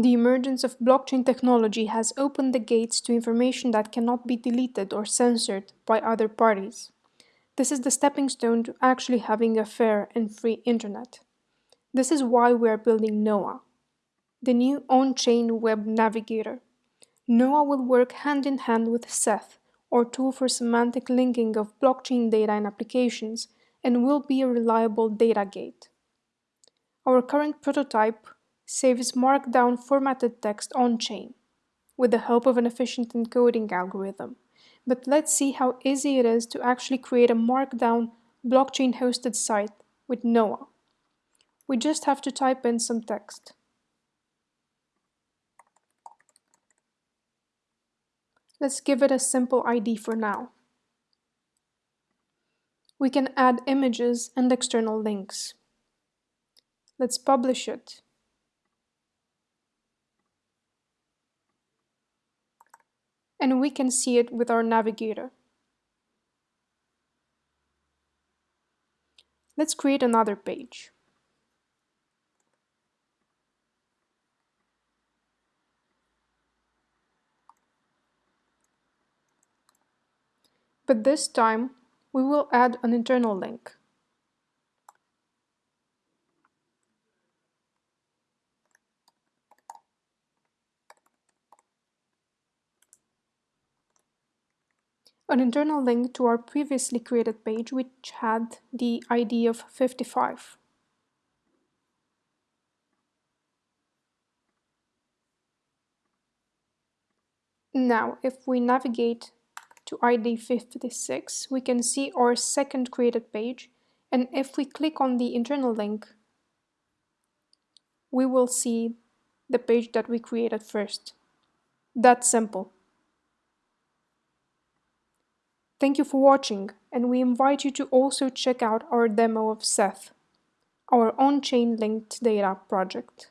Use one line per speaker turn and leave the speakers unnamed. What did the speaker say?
The emergence of blockchain technology has opened the gates to information that cannot be deleted or censored by other parties. This is the stepping stone to actually having a fair and free internet. This is why we are building Noah, the new on-chain web navigator. Noah will work hand in hand with Seth, our tool for semantic linking of blockchain data and applications, and will be a reliable data gate. Our current prototype saves markdown formatted text on-chain with the help of an efficient encoding algorithm. But let's see how easy it is to actually create a markdown blockchain-hosted site with Noah. We just have to type in some text. Let's give it a simple ID for now. We can add images and external links. Let's publish it. And we can see it with our navigator. Let's create another page. But this time, we will add an internal link. An internal link to our previously created page which had the ID of 55. Now, if we navigate to ID 56, we can see our second created page, and if we click on the internal link, we will see the page that we created first. That's simple. Thank you for watching, and we invite you to also check out our demo of Seth, our on-chain linked data project.